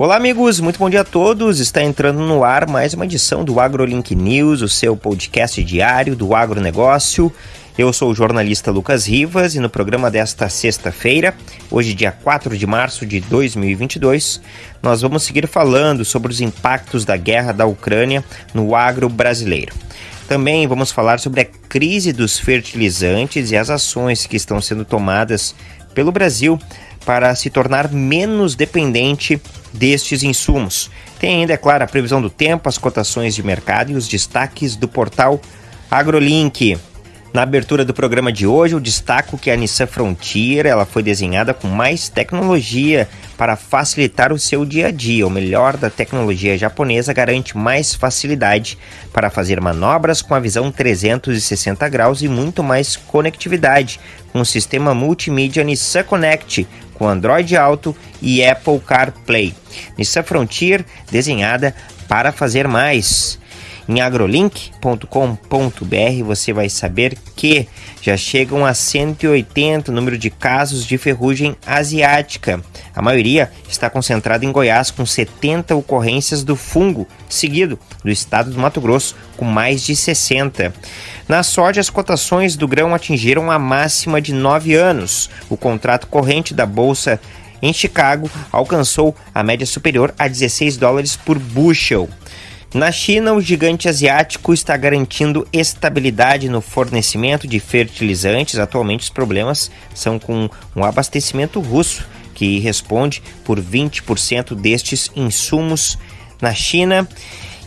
Olá, amigos, muito bom dia a todos. Está entrando no ar mais uma edição do AgroLink News, o seu podcast diário do agronegócio. Eu sou o jornalista Lucas Rivas e no programa desta sexta-feira, hoje, dia 4 de março de 2022, nós vamos seguir falando sobre os impactos da guerra da Ucrânia no agro brasileiro. Também vamos falar sobre a crise dos fertilizantes e as ações que estão sendo tomadas pelo Brasil para se tornar menos dependente destes insumos. Tem ainda, é claro, a previsão do tempo, as cotações de mercado e os destaques do portal AgroLink. Na abertura do programa de hoje, eu destaco que a Nissan Frontier ela foi desenhada com mais tecnologia para facilitar o seu dia a dia. O melhor da tecnologia japonesa garante mais facilidade para fazer manobras com a visão 360 graus e muito mais conectividade com o sistema multimídia Nissan Connect com Android Auto e Apple CarPlay. Nissan Frontier desenhada para fazer mais. Em agrolink.com.br você vai saber que já chegam a 180 o número de casos de ferrugem asiática. A maioria está concentrada em Goiás, com 70 ocorrências do fungo, seguido do estado do Mato Grosso, com mais de 60. Na soja, as cotações do grão atingiram a máxima de 9 anos. O contrato corrente da bolsa em Chicago alcançou a média superior a 16 dólares por bushel. Na China, o gigante asiático está garantindo estabilidade no fornecimento de fertilizantes. Atualmente, os problemas são com um abastecimento russo, que responde por 20% destes insumos na China.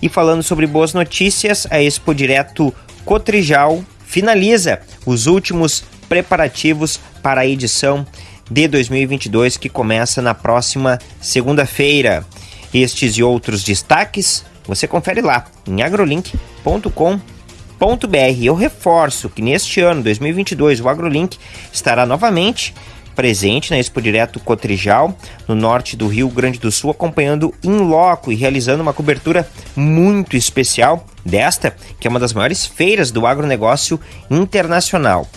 E falando sobre boas notícias, a Expo Direto Cotrijal finaliza os últimos preparativos para a edição de 2022 que começa na próxima segunda-feira. Estes e outros destaques você confere lá em agrolink.com.br. Eu reforço que neste ano, 2022, o AgroLink estará novamente presente na Expo Direto Cotrijal, no norte do Rio Grande do Sul, acompanhando em loco e realizando uma cobertura muito especial desta, que é uma das maiores feiras do agronegócio internacional.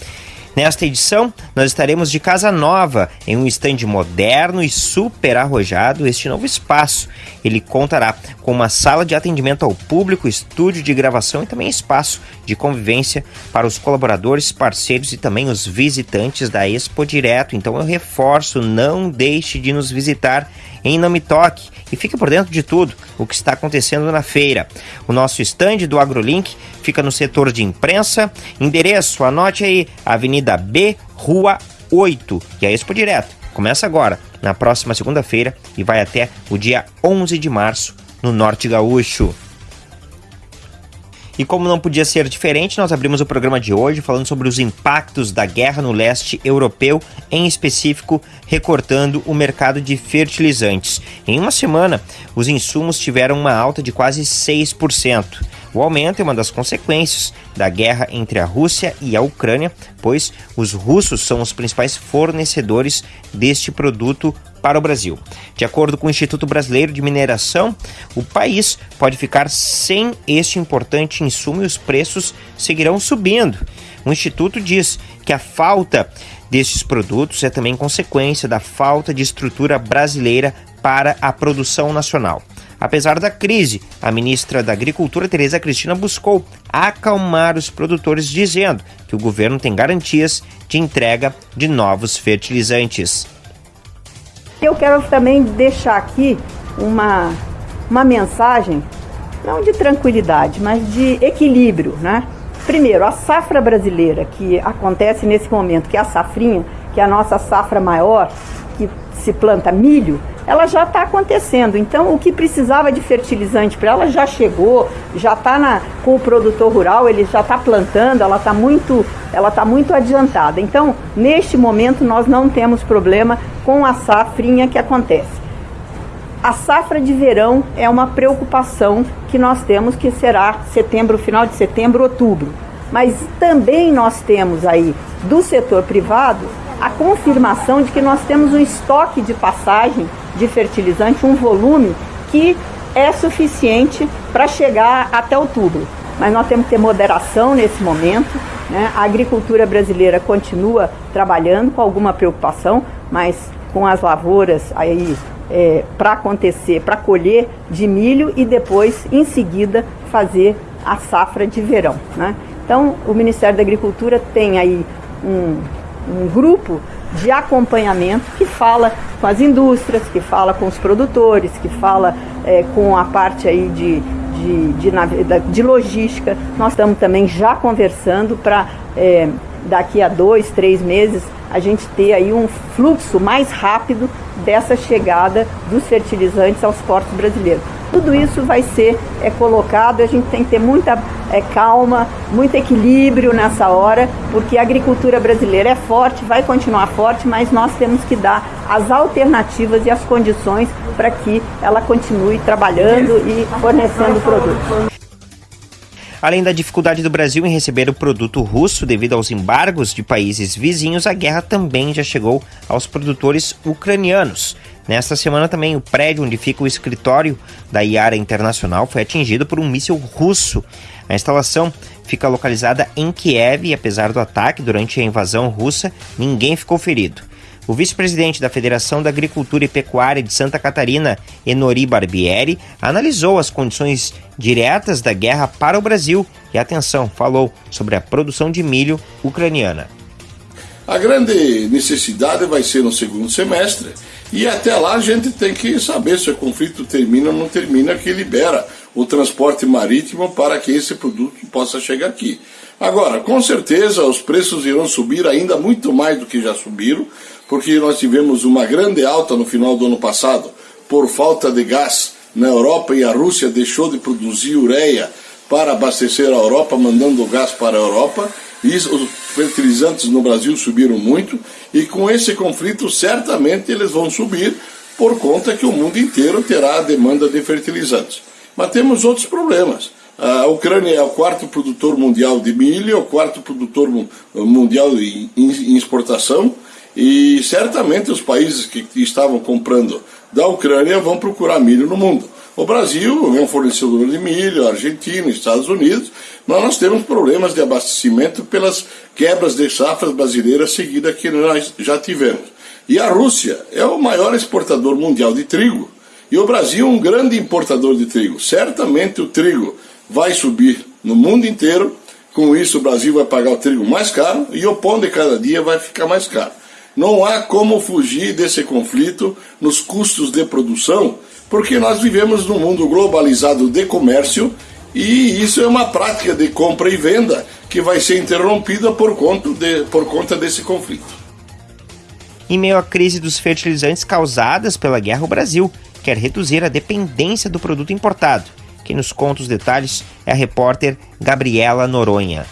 Nesta edição, nós estaremos de casa nova, em um estande moderno e super arrojado. Este novo espaço, ele contará com uma sala de atendimento ao público, estúdio de gravação e também espaço de convivência para os colaboradores, parceiros e também os visitantes da Expo Direto. Então eu reforço, não deixe de nos visitar em Não Me Toque e fique por dentro de tudo o que está acontecendo na feira. O nosso estande do AgroLink fica no setor de imprensa. Endereço, anote aí, Avenida B, Rua 8. E a Expo Direto começa agora, na próxima segunda-feira, e vai até o dia 11 de março, no Norte Gaúcho. E como não podia ser diferente, nós abrimos o programa de hoje falando sobre os impactos da guerra no leste europeu, em específico recortando o mercado de fertilizantes. Em uma semana, os insumos tiveram uma alta de quase 6%. O aumento é uma das consequências da guerra entre a Rússia e a Ucrânia, pois os russos são os principais fornecedores deste produto para o Brasil. De acordo com o Instituto Brasileiro de Mineração, o país pode ficar sem este importante insumo e os preços seguirão subindo. O Instituto diz que a falta destes produtos é também consequência da falta de estrutura brasileira para a produção nacional. Apesar da crise, a ministra da Agricultura, Tereza Cristina, buscou acalmar os produtores, dizendo que o governo tem garantias de entrega de novos fertilizantes. Eu quero também deixar aqui uma, uma mensagem, não de tranquilidade, mas de equilíbrio, né? Primeiro, a safra brasileira que acontece nesse momento, que é a safrinha, que é a nossa safra maior, que se planta milho, ela já está acontecendo. Então, o que precisava de fertilizante para ela já chegou, já está com o produtor rural, ele já está plantando, ela está muito, ela tá muito adiantada. Então, neste momento, nós não temos problema com a safrinha que acontece. A safra de verão é uma preocupação que nós temos, que será setembro, final de setembro, outubro. Mas também nós temos aí do setor privado a confirmação de que nós temos um estoque de passagem de fertilizante, um volume que é suficiente para chegar até outubro. Mas nós temos que ter moderação nesse momento. Né? A agricultura brasileira continua trabalhando com alguma preocupação, mas com as lavouras aí é, para acontecer, para colher de milho e depois, em seguida, fazer a safra de verão. Né? Então, o Ministério da Agricultura tem aí um, um grupo de acompanhamento que fala com as indústrias, que fala com os produtores, que fala é, com a parte aí de, de, de, de, logística. Nós estamos também já conversando para é, daqui a dois, três meses a gente ter aí um fluxo mais rápido dessa chegada dos fertilizantes aos portos brasileiros. Tudo isso vai ser é, colocado, a gente tem que ter muita é, calma, muito equilíbrio nessa hora, porque a agricultura brasileira é forte, vai continuar forte, mas nós temos que dar as alternativas e as condições para que ela continue trabalhando e fornecendo produtos. Além da dificuldade do Brasil em receber o produto russo devido aos embargos de países vizinhos, a guerra também já chegou aos produtores ucranianos. Nesta semana também o prédio onde fica o escritório da Iara Internacional foi atingido por um míssil russo. A instalação fica localizada em Kiev e apesar do ataque durante a invasão russa, ninguém ficou ferido. O vice-presidente da Federação da Agricultura e Pecuária de Santa Catarina, Enori Barbieri, analisou as condições diretas da guerra para o Brasil e, atenção, falou sobre a produção de milho ucraniana. A grande necessidade vai ser no segundo semestre e até lá a gente tem que saber se o conflito termina ou não termina, que libera o transporte marítimo para que esse produto possa chegar aqui. Agora, com certeza os preços irão subir ainda muito mais do que já subiram, porque nós tivemos uma grande alta no final do ano passado por falta de gás na Europa e a Rússia deixou de produzir ureia para abastecer a Europa, mandando o gás para a Europa. E os fertilizantes no Brasil subiram muito e com esse conflito certamente eles vão subir por conta que o mundo inteiro terá a demanda de fertilizantes. Mas temos outros problemas. A Ucrânia é o quarto produtor mundial de milho, é o quarto produtor mundial em exportação, e certamente os países que estavam comprando da Ucrânia vão procurar milho no mundo. O Brasil é um fornecedor de milho, a Argentina, Estados Unidos, nós temos problemas de abastecimento pelas quebras de safras brasileiras seguidas que nós já tivemos. E a Rússia é o maior exportador mundial de trigo. E o Brasil é um grande importador de trigo. Certamente o trigo vai subir no mundo inteiro. Com isso, o Brasil vai pagar o trigo mais caro e o pão de cada dia vai ficar mais caro. Não há como fugir desse conflito nos custos de produção, porque nós vivemos num mundo globalizado de comércio e isso é uma prática de compra e venda que vai ser interrompida por conta, de, por conta desse conflito. Em meio à crise dos fertilizantes causadas pela guerra, o Brasil quer reduzir a dependência do produto importado. Quem nos conta os detalhes é a repórter Gabriela Noronha.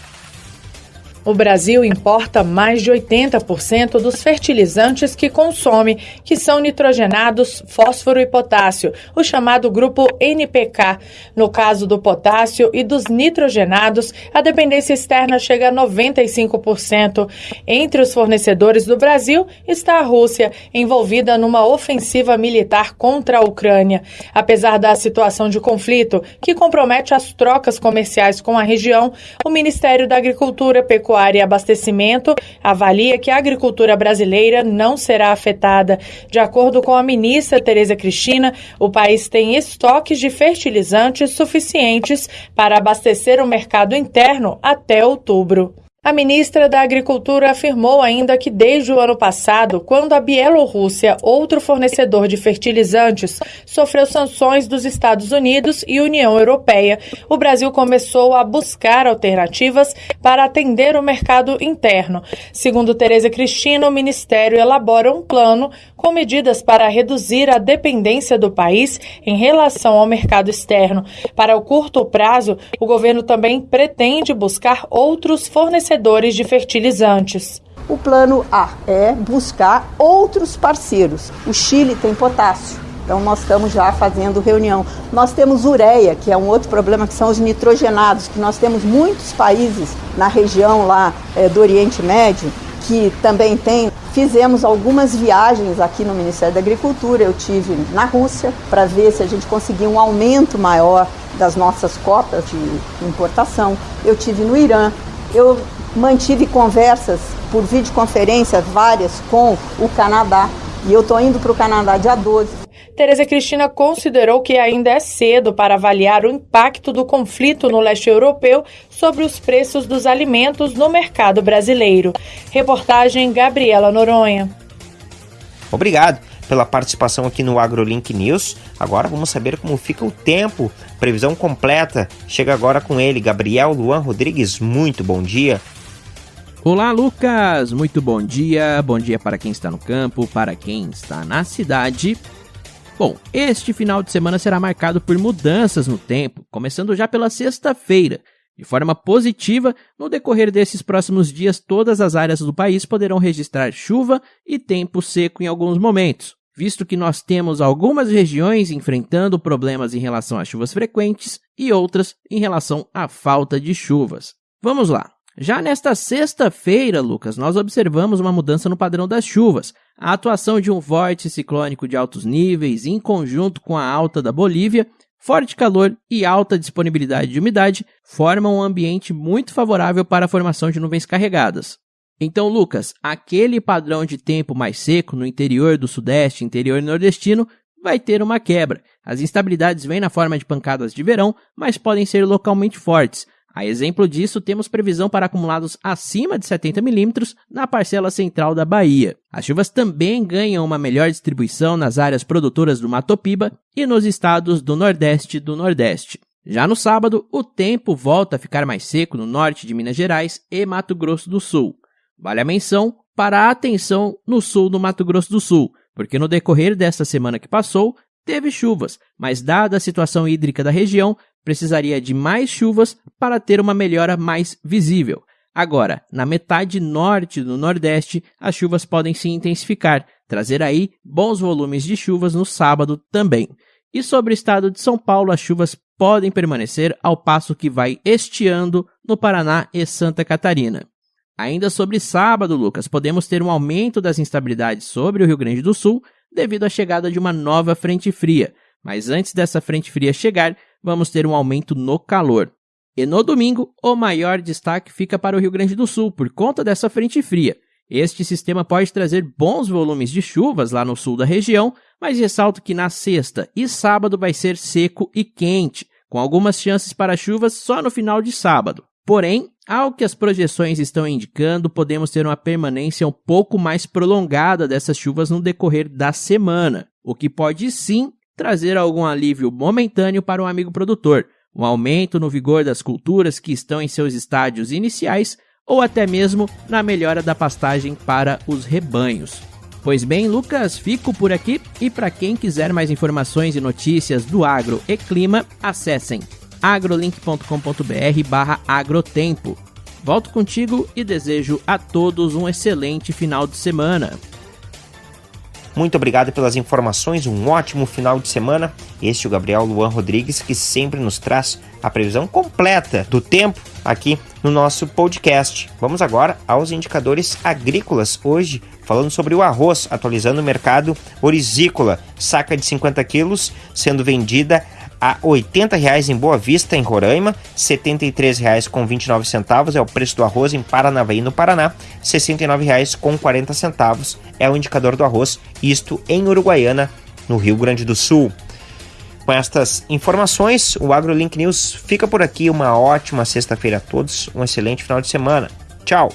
O Brasil importa mais de 80% dos fertilizantes que consome, que são nitrogenados, fósforo e potássio, o chamado grupo NPK. No caso do potássio e dos nitrogenados, a dependência externa chega a 95%. Entre os fornecedores do Brasil está a Rússia, envolvida numa ofensiva militar contra a Ucrânia. Apesar da situação de conflito, que compromete as trocas comerciais com a região, o Ministério da Agricultura, Pecuária Pecuária e Abastecimento avalia que a agricultura brasileira não será afetada. De acordo com a ministra Tereza Cristina, o país tem estoques de fertilizantes suficientes para abastecer o mercado interno até outubro. A ministra da Agricultura afirmou ainda que desde o ano passado, quando a Bielorrússia, outro fornecedor de fertilizantes, sofreu sanções dos Estados Unidos e União Europeia, o Brasil começou a buscar alternativas para atender o mercado interno. Segundo Tereza Cristina, o ministério elabora um plano com medidas para reduzir a dependência do país em relação ao mercado externo. Para o curto prazo, o governo também pretende buscar outros fornecedores de fertilizantes. O plano A é buscar outros parceiros. O Chile tem potássio. Então nós estamos já fazendo reunião. Nós temos ureia, que é um outro problema, que são os nitrogenados, que nós temos muitos países na região lá é, do Oriente Médio que também tem. Fizemos algumas viagens aqui no Ministério da Agricultura. Eu tive na Rússia para ver se a gente conseguia um aumento maior das nossas cotas de importação. Eu tive no Irã. Eu mantive conversas por videoconferência várias com o Canadá. E eu estou indo para o Canadá dia 12 Tereza Cristina considerou que ainda é cedo para avaliar o impacto do conflito no leste europeu sobre os preços dos alimentos no mercado brasileiro. Reportagem Gabriela Noronha. Obrigado pela participação aqui no AgroLink News. Agora vamos saber como fica o tempo. Previsão completa. Chega agora com ele, Gabriel Luan Rodrigues. Muito bom dia. Olá, Lucas! Muito bom dia. Bom dia para quem está no campo, para quem está na cidade. Bom, este final de semana será marcado por mudanças no tempo, começando já pela sexta-feira. De forma positiva, no decorrer desses próximos dias, todas as áreas do país poderão registrar chuva e tempo seco em alguns momentos, visto que nós temos algumas regiões enfrentando problemas em relação a chuvas frequentes e outras em relação à falta de chuvas. Vamos lá. Já nesta sexta-feira, Lucas, nós observamos uma mudança no padrão das chuvas. A atuação de um vórtice ciclônico de altos níveis, em conjunto com a alta da Bolívia, forte calor e alta disponibilidade de umidade formam um ambiente muito favorável para a formação de nuvens carregadas. Então, Lucas, aquele padrão de tempo mais seco no interior do Sudeste, interior nordestino, vai ter uma quebra. As instabilidades vêm na forma de pancadas de verão, mas podem ser localmente fortes, a exemplo disso, temos previsão para acumulados acima de 70 milímetros na parcela central da Bahia. As chuvas também ganham uma melhor distribuição nas áreas produtoras do Mato Piba e nos estados do Nordeste e do Nordeste. Já no sábado, o tempo volta a ficar mais seco no norte de Minas Gerais e Mato Grosso do Sul. Vale a menção para a atenção no sul do Mato Grosso do Sul, porque no decorrer desta semana que passou, teve chuvas, mas dada a situação hídrica da região, precisaria de mais chuvas para ter uma melhora mais visível. Agora, na metade norte do Nordeste, as chuvas podem se intensificar, trazer aí bons volumes de chuvas no sábado também. E sobre o estado de São Paulo, as chuvas podem permanecer ao passo que vai estiando no Paraná e Santa Catarina. Ainda sobre sábado, Lucas, podemos ter um aumento das instabilidades sobre o Rio Grande do Sul devido à chegada de uma nova frente fria. Mas antes dessa frente fria chegar, vamos ter um aumento no calor. E no domingo, o maior destaque fica para o Rio Grande do Sul por conta dessa frente fria. Este sistema pode trazer bons volumes de chuvas lá no sul da região, mas ressalto que na sexta e sábado vai ser seco e quente, com algumas chances para chuvas só no final de sábado. Porém, ao que as projeções estão indicando, podemos ter uma permanência um pouco mais prolongada dessas chuvas no decorrer da semana, o que pode sim trazer algum alívio momentâneo para o amigo produtor, um aumento no vigor das culturas que estão em seus estádios iniciais ou até mesmo na melhora da pastagem para os rebanhos. Pois bem, Lucas, fico por aqui e para quem quiser mais informações e notícias do agro e clima, acessem agrolink.com.br/agrotempo. Volto contigo e desejo a todos um excelente final de semana. Muito obrigado pelas informações, um ótimo final de semana. Este é o Gabriel Luan Rodrigues, que sempre nos traz a previsão completa do tempo aqui no nosso podcast. Vamos agora aos indicadores agrícolas. Hoje, falando sobre o arroz, atualizando o mercado orizícola. Saca de 50 quilos sendo vendida a R$ 80,00 em Boa Vista, em Roraima, R$ 73,29 é o preço do arroz em Paranavaí, no Paraná, R$ 69,40 é o indicador do arroz, isto em Uruguaiana, no Rio Grande do Sul. Com estas informações, o AgroLink News fica por aqui. Uma ótima sexta-feira a todos, um excelente final de semana. Tchau!